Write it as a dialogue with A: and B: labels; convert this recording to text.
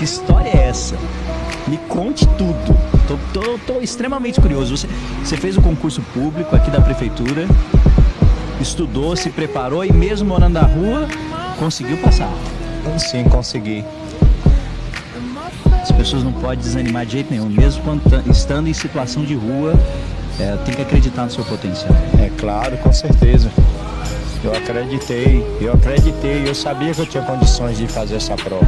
A: Que história é essa? Me conte tudo. Tô, tô, tô extremamente curioso. Você, você fez o concurso público aqui da prefeitura, estudou, se preparou e mesmo morando na rua, conseguiu passar.
B: Sim, consegui.
A: As pessoas não podem desanimar de jeito nenhum, mesmo quando tá, estando em situação de rua, é, tem que acreditar no seu potencial.
B: É claro, com certeza. Eu acreditei, eu acreditei, eu sabia que eu tinha condições de fazer essa prova.